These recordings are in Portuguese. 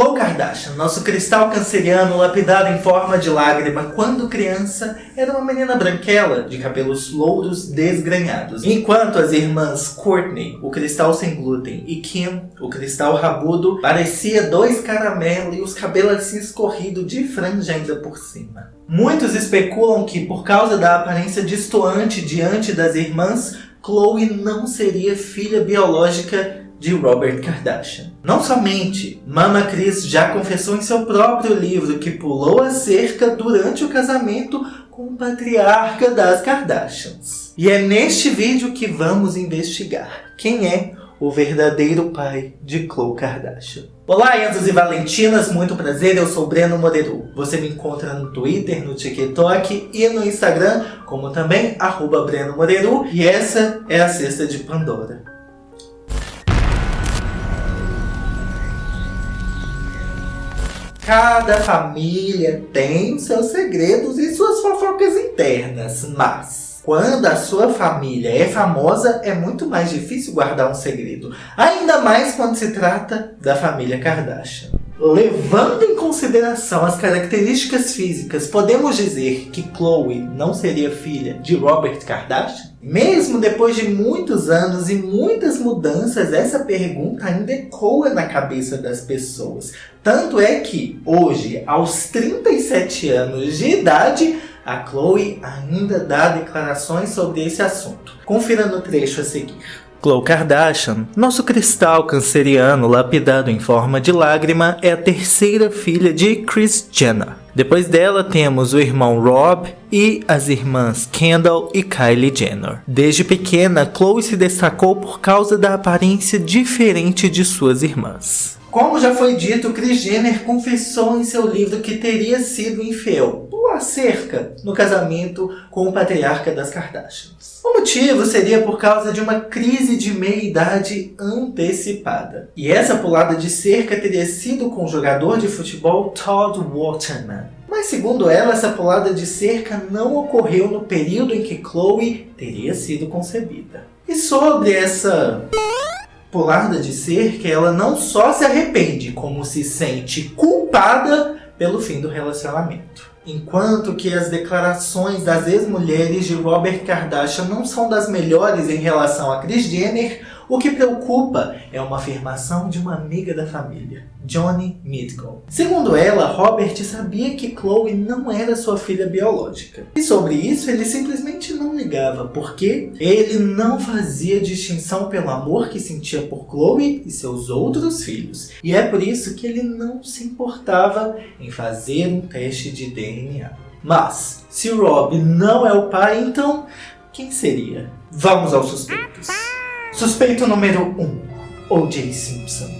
Khloe Kardashian, nosso cristal canceriano lapidado em forma de lágrima, quando criança, era uma menina branquela, de cabelos louros desgrenhados. Enquanto as irmãs Courtney, o cristal sem glúten, e Kim, o cristal rabudo, parecia dois caramelos e os cabelos assim escorridos de franja ainda por cima. Muitos especulam que, por causa da aparência distoante diante das irmãs, Khloe não seria filha biológica de Robert Kardashian. Não somente, Mama Chris já confessou em seu próprio livro que pulou a cerca durante o casamento com o patriarca das Kardashians. E é neste vídeo que vamos investigar quem é o verdadeiro pai de Khloe Kardashian. Olá, Enzos e Valentinas, muito prazer, eu sou Breno Moreru. Você me encontra no Twitter, no TikTok e no Instagram, como também, arroba Breno Moreru, e essa é a Cesta de Pandora. Cada família tem seus segredos e suas fofocas internas, mas quando a sua família é famosa, é muito mais difícil guardar um segredo. Ainda mais quando se trata da família Kardashian. Levando em consideração as características físicas, podemos dizer que Khloe não seria filha de Robert Kardashian? Mesmo depois de muitos anos e muitas mudanças, essa pergunta ainda ecoa na cabeça das pessoas. Tanto é que, hoje, aos 37 anos de idade, a Khloe ainda dá declarações sobre esse assunto. Confira no trecho a seguir. Khloe Kardashian, nosso cristal canceriano lapidado em forma de lágrima, é a terceira filha de Kris Jenner. Depois dela temos o irmão Rob e as irmãs Kendall e Kylie Jenner. Desde pequena, Khloe se destacou por causa da aparência diferente de suas irmãs. Como já foi dito, Kris Jenner confessou em seu livro que teria sido infiel uma cerca no casamento com o patriarca das Kardashians. O motivo seria por causa de uma crise de meia-idade antecipada. E essa pulada de cerca teria sido com o jogador de futebol Todd Waterman. Mas segundo ela, essa pulada de cerca não ocorreu no período em que Chloe teria sido concebida. E sobre essa pulada de cerca, ela não só se arrepende, como se sente culpada pelo fim do relacionamento. Enquanto que as declarações das ex-mulheres de Robert Kardashian não são das melhores em relação a Kris Jenner, o que preocupa é uma afirmação de uma amiga da família, Johnny Mitchell. Segundo ela, Robert sabia que Chloe não era sua filha biológica. E sobre isso ele simplesmente não ligava, porque ele não fazia distinção pelo amor que sentia por Chloe e seus outros filhos. E é por isso que ele não se importava em fazer um teste de DNA. Mas, se Rob não é o pai, então quem seria? Vamos aos suspeitos. Suspeito número 1. Um, O.J. Simpson.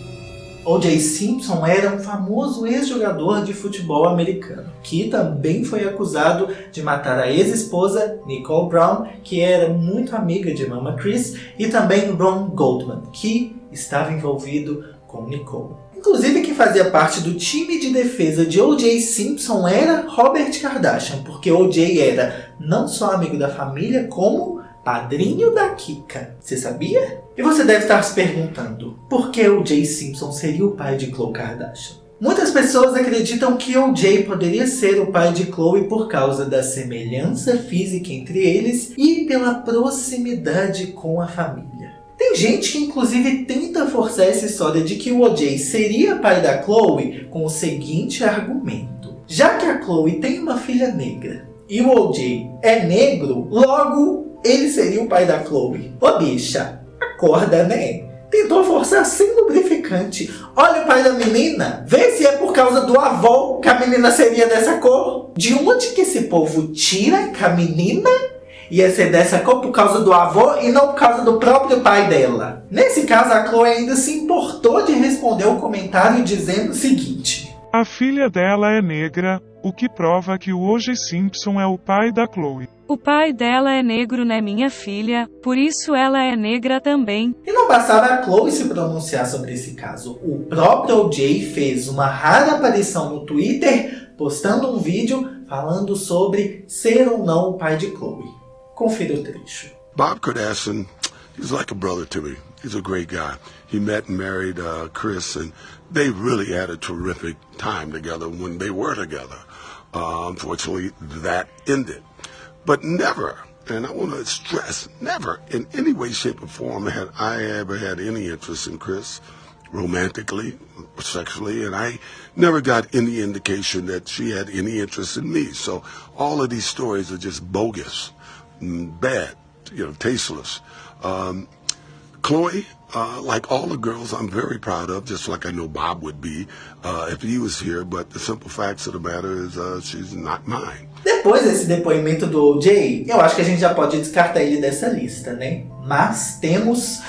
O.J. Simpson era um famoso ex-jogador de futebol americano, que também foi acusado de matar a ex-esposa Nicole Brown, que era muito amiga de Mama Chris, e também Ron Goldman, que estava envolvido com Nicole. Inclusive quem fazia parte do time de defesa de O.J. Simpson era Robert Kardashian, porque O.J. era não só amigo da família, como padrinho da Kika. Você sabia? E você deve estar se perguntando, por que o Jay Simpson seria o pai de Khloe Kardashian? Muitas pessoas acreditam que o Jay poderia ser o pai de Khloe por causa da semelhança física entre eles e pela proximidade com a família. Tem gente que inclusive tenta forçar essa história de que o OJ seria pai da Chloe com o seguinte argumento. Já que a Chloe tem uma filha negra e o OJ é negro, logo ele seria o pai da Chloe. Ô bicha, acorda né? Tentou forçar sem lubrificante. Olha o pai da menina. Vê se é por causa do avô que a menina seria dessa cor. De onde que esse povo tira que a menina ia ser dessa cor por causa do avô e não por causa do próprio pai dela? Nesse caso, a Chloe ainda se importou de responder o comentário dizendo o seguinte. A filha dela é negra, o que prova que o O.J. Simpson é o pai da Chloe. O pai dela é negro, né minha filha, por isso ela é negra também. E não bastava a Chloe se pronunciar sobre esse caso. O próprio OJ fez uma rara aparição no Twitter, postando um vídeo falando sobre ser ou não o pai de Chloe. Confira o trecho. Bob Kardashian is like a brother to me. He's a great guy. He met and married uh, Chris, and they really had a terrific time together when they were together. Uh, unfortunately, that ended. But never, and I want to stress, never in any way, shape, or form had I ever had any interest in Chris romantically, sexually, and I never got any indication that she had any interest in me. So all of these stories are just bogus, mm, bad, you know, tasteless. Um, Chloe, uh, like all the girls I'm very proud of, just like I know Bob would be uh, if he was here, but the simple facts of the matter is uh, she's not mine. Depois desse depoimento do OJ, eu acho que a gente já pode descartar ele dessa lista, né? Mas temos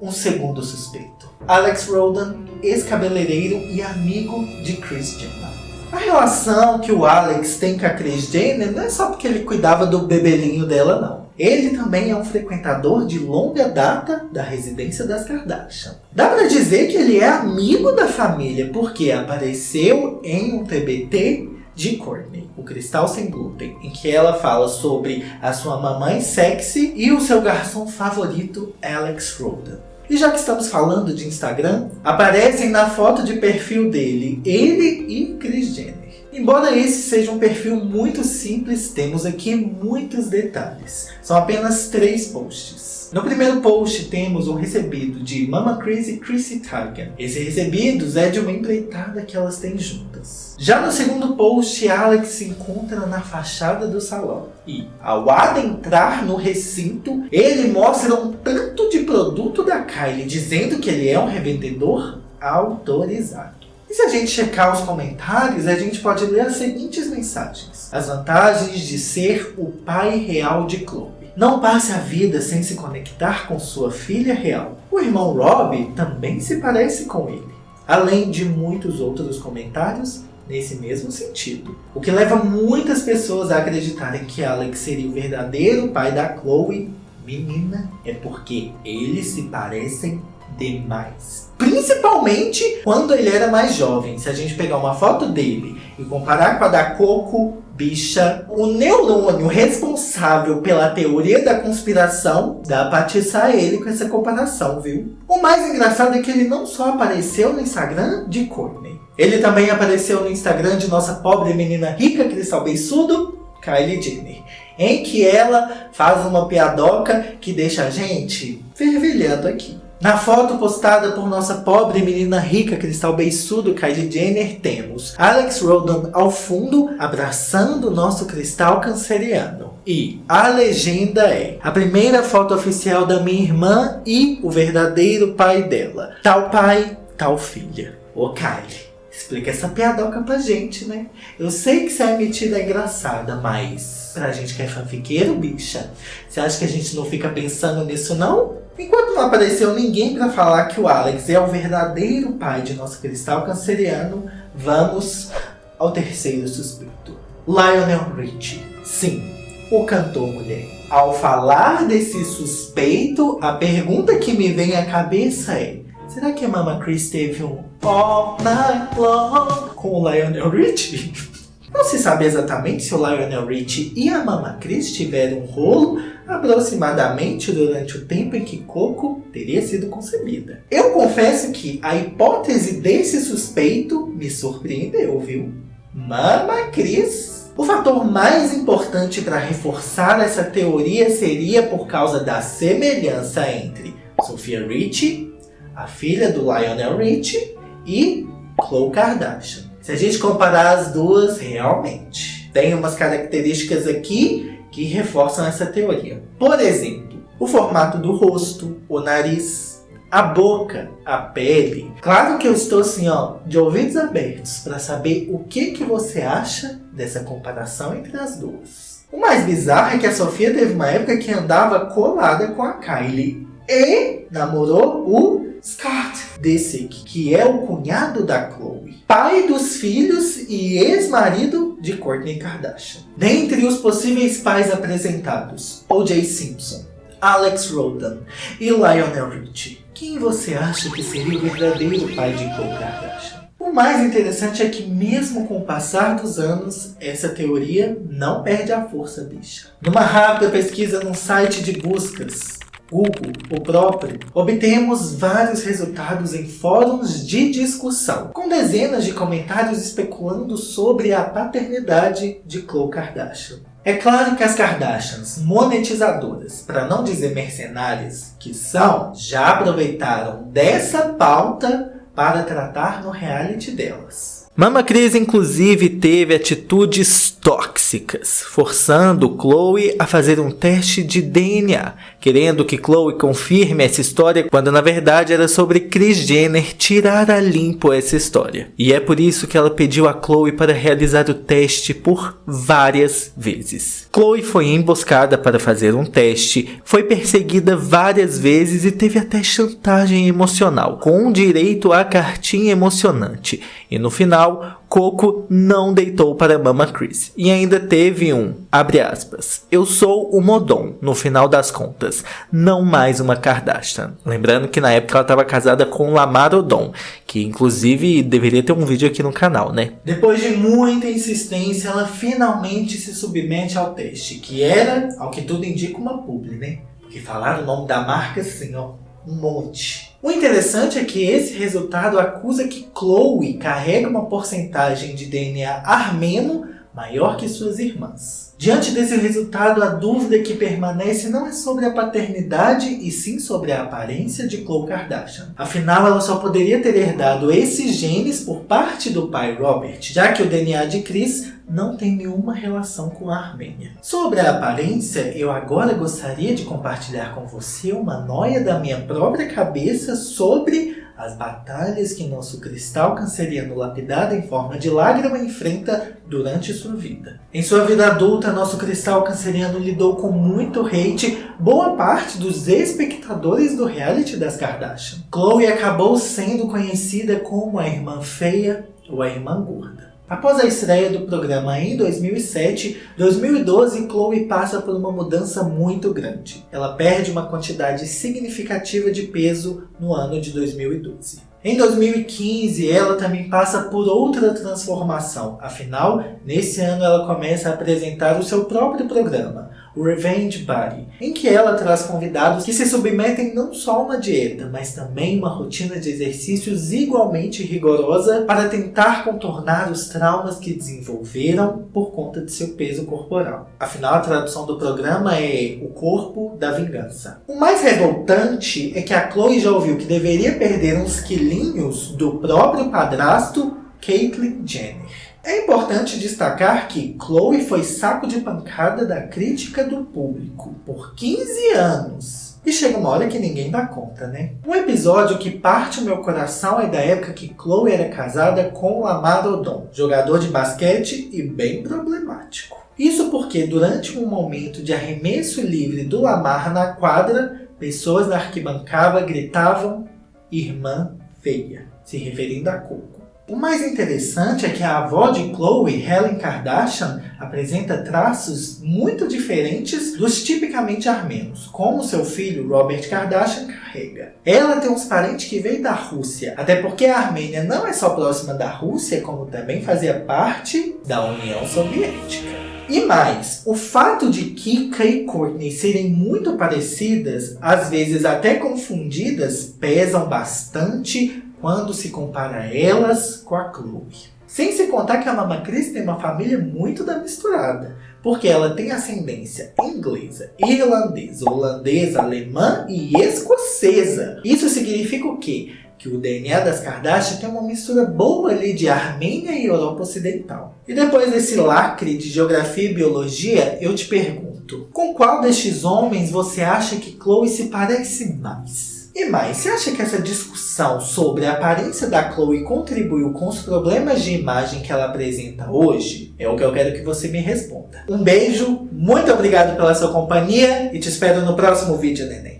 um segundo suspeito. Alex Rodan, ex-cabeleireiro e amigo de Chris Jenner. A relação que o Alex tem com a Chris Jenner não é só porque ele cuidava do bebelinho dela, não. Ele também é um frequentador de longa data da residência das Kardashian. Dá para dizer que ele é amigo da família porque apareceu em um TBT de Courtney, o Cristal Sem Glúten, em que ela fala sobre a sua mamãe sexy e o seu garçom favorito, Alex Rodan. E já que estamos falando de Instagram, aparecem na foto de perfil dele ele e Kris Jenner. Embora esse seja um perfil muito simples, temos aqui muitos detalhes. São apenas três posts. No primeiro post temos um recebido de Mama Chris e Chrissy Teigen. Esse recebidos é de uma empreitada que elas têm juntas. Já no segundo post, Alex se encontra na fachada do salão. E, ao adentrar no recinto, ele mostra um tanto de produto da Kylie, dizendo que ele é um revendedor autorizado. E se a gente checar os comentários, a gente pode ler as seguintes mensagens. As vantagens de ser o pai real de Chloe. Não passe a vida sem se conectar com sua filha real. O irmão Rob também se parece com ele. Além de muitos outros comentários nesse mesmo sentido. O que leva muitas pessoas a acreditarem que Alex seria o verdadeiro pai da Chloe, menina, é porque eles se parecem demais. Principalmente quando ele era mais jovem. Se a gente pegar uma foto dele e comparar com a da Coco, bicha, o neurônio responsável pela teoria da conspiração dá pra atiçar ele com essa comparação, viu? O mais engraçado é que ele não só apareceu no Instagram de Courtney. Ele também apareceu no Instagram de nossa pobre menina rica, cristal beiçudo, Kylie Jenner. Em que ela faz uma piadoca que deixa a gente fervilhando aqui. Na foto postada por nossa pobre menina rica cristal beiçudo Kylie Jenner, temos Alex Rodan ao fundo abraçando nosso cristal canceriano. E a legenda é a primeira foto oficial da minha irmã e o verdadeiro pai dela. Tal pai, tal filha. Ô Kylie, explica essa piadoca pra gente, né? Eu sei que você é metida engraçada, mas pra gente que é fanfiqueiro, bicha, você acha que a gente não fica pensando nisso não? Enquanto não apareceu ninguém para falar que o Alex é o verdadeiro pai de nosso cristal canceriano, vamos ao terceiro suspeito. Lionel Richie. Sim, o cantor mulher. Ao falar desse suspeito, a pergunta que me vem à cabeça é Será que a Mama Chris teve um All Night Long com o Lionel Richie? Não se sabe exatamente se o Lionel Richie e a Mama Chris tiveram um rolo aproximadamente durante o tempo em que Coco teria sido concebida. Eu confesso que a hipótese desse suspeito me surpreendeu, viu? Mama Cris. O fator mais importante para reforçar essa teoria seria por causa da semelhança entre Sophia Richie, a filha do Lionel Richie, e Khloe Kardashian. Se a gente comparar as duas, realmente tem umas características aqui que reforçam essa teoria. Por exemplo, o formato do rosto, o nariz, a boca, a pele. Claro que eu estou assim, ó, de ouvidos abertos para saber o que, que você acha dessa comparação entre as duas. O mais bizarro é que a Sofia teve uma época que andava colada com a Kylie e namorou o Scott Disick, que é o cunhado da Chloe, pai dos filhos e ex-marido de Kourtney Kardashian. Dentre os possíveis pais apresentados, O.J. Simpson, Alex Rodan e Lionel Richie. Quem você acha que seria o verdadeiro pai de Khloe Kardashian? O mais interessante é que mesmo com o passar dos anos, essa teoria não perde a força, bicha. Numa rápida pesquisa num site de buscas, Google, o próprio, obtemos vários resultados em fóruns de discussão, com dezenas de comentários especulando sobre a paternidade de Khloe Kardashian. É claro que as Kardashians, monetizadoras, para não dizer mercenárias, que são, já aproveitaram dessa pauta para tratar no reality delas. Mama Cris, inclusive, teve atitudes tóxicas, forçando Chloe a fazer um teste de DNA, querendo que Chloe confirme essa história, quando na verdade era sobre Kris Jenner tirar a limpo essa história. E é por isso que ela pediu a Chloe para realizar o teste por várias vezes. Chloe foi emboscada para fazer um teste, foi perseguida várias vezes e teve até chantagem emocional, com direito a cartinha emocionante. E no final, Coco não deitou para Mama Chris. E ainda teve um, abre aspas, eu sou o Modon, no final das contas, não mais uma Kardashian. Lembrando que na época ela estava casada com Lamar Odom, que inclusive deveria ter um vídeo aqui no canal, né? Depois de muita insistência, ela finalmente se submete ao teste, que era, ao que tudo indica, uma publi, né? Porque falaram o nome da marca assim, ó, um monte. O interessante é que esse resultado acusa que Chloe carrega uma porcentagem de DNA armeno maior que suas irmãs. Diante desse resultado, a dúvida que permanece não é sobre a paternidade e sim sobre a aparência de Khloe Kardashian. Afinal, ela só poderia ter herdado esses genes por parte do pai Robert, já que o DNA de Chris não tem nenhuma relação com a Armênia. Sobre a aparência, eu agora gostaria de compartilhar com você uma noia da minha própria cabeça sobre as batalhas que nosso cristal canceriano lapidado em forma de lágrima enfrenta durante sua vida. Em sua vida adulta, nosso cristal canceriano lidou com muito hate boa parte dos espectadores do reality das Kardashian. Chloe acabou sendo conhecida como a irmã feia ou a irmã gorda. Após a estreia do programa em 2007, 2012 Chloe passa por uma mudança muito grande. Ela perde uma quantidade significativa de peso no ano de 2012. Em 2015, ela também passa por outra transformação. Afinal, nesse ano ela começa a apresentar o seu próprio programa, Revenge Body, em que ela traz convidados que se submetem não só a uma dieta, mas também uma rotina de exercícios igualmente rigorosa para tentar contornar os traumas que desenvolveram por conta de seu peso corporal. Afinal, a tradução do programa é o corpo da vingança. O mais revoltante é que a Chloe já ouviu que deveria perder uns quilinhos do próprio padrasto Caitlyn Jenner. É importante destacar que Chloe foi saco de pancada da crítica do público por 15 anos. E chega uma hora que ninguém dá conta, né? Um episódio que parte o meu coração é da época que Chloe era casada com Lamar Odom, jogador de basquete e bem problemático. Isso porque durante um momento de arremesso livre do Lamar na quadra, pessoas na arquibancada gritavam irmã feia, se referindo a Coco. O mais interessante é que a avó de Chloe, Helen Kardashian, apresenta traços muito diferentes dos tipicamente armenos, como seu filho Robert Kardashian carrega. Ela tem uns parentes que veio da Rússia, até porque a Armênia não é só próxima da Rússia, como também fazia parte da União Soviética. E mais, o fato de Kika e Courtney serem muito parecidas, às vezes até confundidas, pesam bastante quando se compara elas com a Chloe. Sem se contar que a Mama Cris tem uma família muito da misturada, porque ela tem ascendência inglesa, irlandesa, holandesa, alemã e escocesa. Isso significa o quê? Que o DNA das Kardashian tem uma mistura boa ali de Armênia e Europa Ocidental. E depois desse lacre de geografia e biologia, eu te pergunto, com qual destes homens você acha que Chloe se parece mais? E mais, você acha que essa discussão sobre a aparência da Chloe contribuiu com os problemas de imagem que ela apresenta hoje? É o que eu quero que você me responda. Um beijo, muito obrigado pela sua companhia e te espero no próximo vídeo, neném.